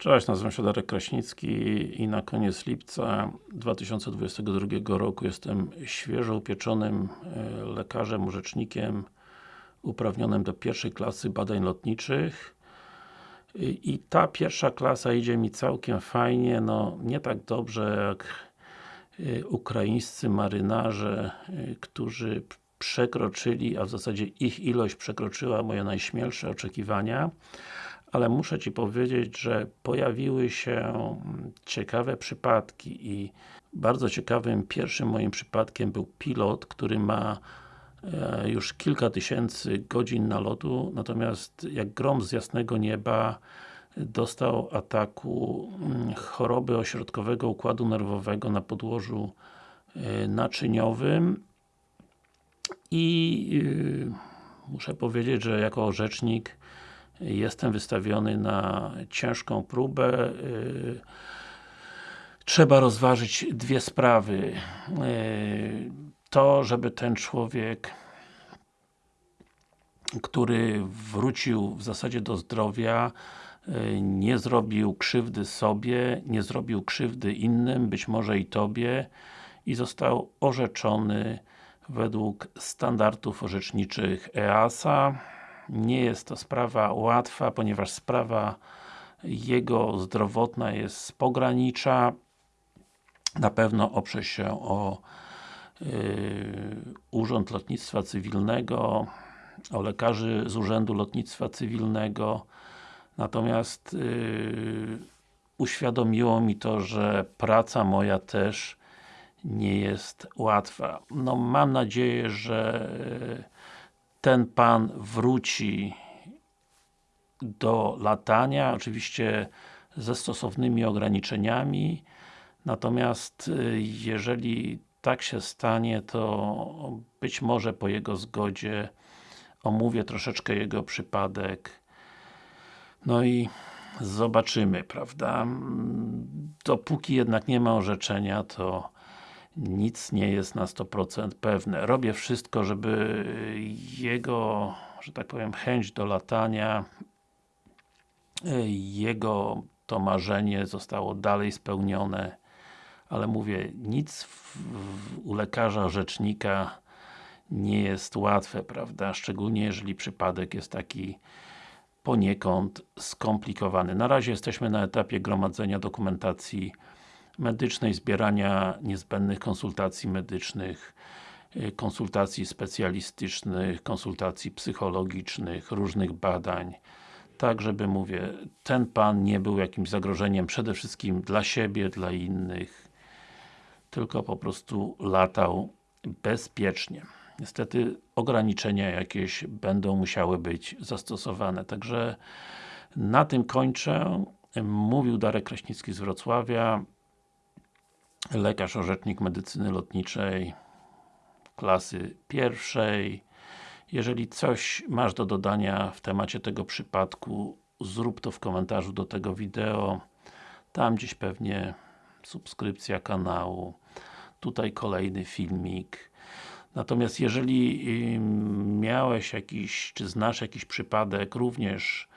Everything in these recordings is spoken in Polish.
Cześć, nazywam się Darek Kraśnicki i na koniec lipca 2022 roku jestem świeżo upieczonym e, lekarzem, urzecznikiem uprawnionym do pierwszej klasy badań lotniczych. I, ta pierwsza klasa idzie mi całkiem fajnie, no nie tak dobrze jak e, ukraińscy marynarze, e, którzy przekroczyli, a w zasadzie ich ilość przekroczyła moje najśmielsze oczekiwania ale muszę Ci powiedzieć, że pojawiły się ciekawe przypadki i bardzo ciekawym pierwszym moim przypadkiem był pilot, który ma e, już kilka tysięcy godzin nalotu, natomiast jak grom z jasnego nieba dostał ataku mm, choroby ośrodkowego układu nerwowego na podłożu e, naczyniowym. I e, muszę powiedzieć, że jako rzecznik jestem wystawiony na ciężką próbę. Y, trzeba rozważyć dwie sprawy. Y, to, żeby ten człowiek który wrócił w zasadzie do zdrowia y, nie zrobił krzywdy sobie, nie zrobił krzywdy innym, być może i Tobie i został orzeczony według standardów orzeczniczych EASA nie jest to sprawa łatwa, ponieważ sprawa jego zdrowotna jest z pogranicza. Na pewno oprze się o yy, Urząd Lotnictwa Cywilnego, o lekarzy z Urzędu Lotnictwa Cywilnego. Natomiast yy, uświadomiło mi to, że praca moja też nie jest łatwa. No mam nadzieję, że ten Pan wróci do latania, oczywiście ze stosownymi ograniczeniami, natomiast y, jeżeli tak się stanie, to być może po jego zgodzie omówię troszeczkę jego przypadek no i zobaczymy, prawda? Dopóki jednak nie ma orzeczenia, to nic nie jest na 100% pewne. Robię wszystko, żeby jego, że tak powiem, chęć do latania, jego to marzenie zostało dalej spełnione, ale mówię, nic w, w, u lekarza, rzecznika nie jest łatwe, prawda? Szczególnie jeżeli przypadek jest taki poniekąd skomplikowany. Na razie jesteśmy na etapie gromadzenia dokumentacji medycznej, zbierania niezbędnych konsultacji medycznych, y, konsultacji specjalistycznych, konsultacji psychologicznych, różnych badań tak żeby, mówię, ten Pan nie był jakimś zagrożeniem przede wszystkim dla siebie, dla innych tylko po prostu latał bezpiecznie. Niestety ograniczenia jakieś będą musiały być zastosowane, także na tym kończę. Mówił Darek Kraśnicki z Wrocławia lekarz orzecznik medycyny lotniczej klasy pierwszej. Jeżeli coś masz do dodania w temacie tego przypadku, zrób to w komentarzu do tego wideo. Tam gdzieś pewnie subskrypcja kanału. Tutaj kolejny filmik. Natomiast jeżeli miałeś jakiś, czy znasz jakiś przypadek również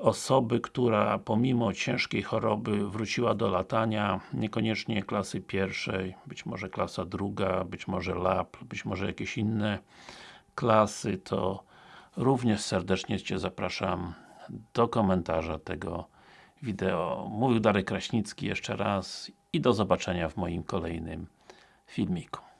osoby, która pomimo ciężkiej choroby wróciła do latania, niekoniecznie klasy pierwszej, być może klasa druga, być może lab, być może jakieś inne klasy, to również serdecznie Cię zapraszam do komentarza tego wideo. Mówił Darek Kraśnicki jeszcze raz i do zobaczenia w moim kolejnym filmiku.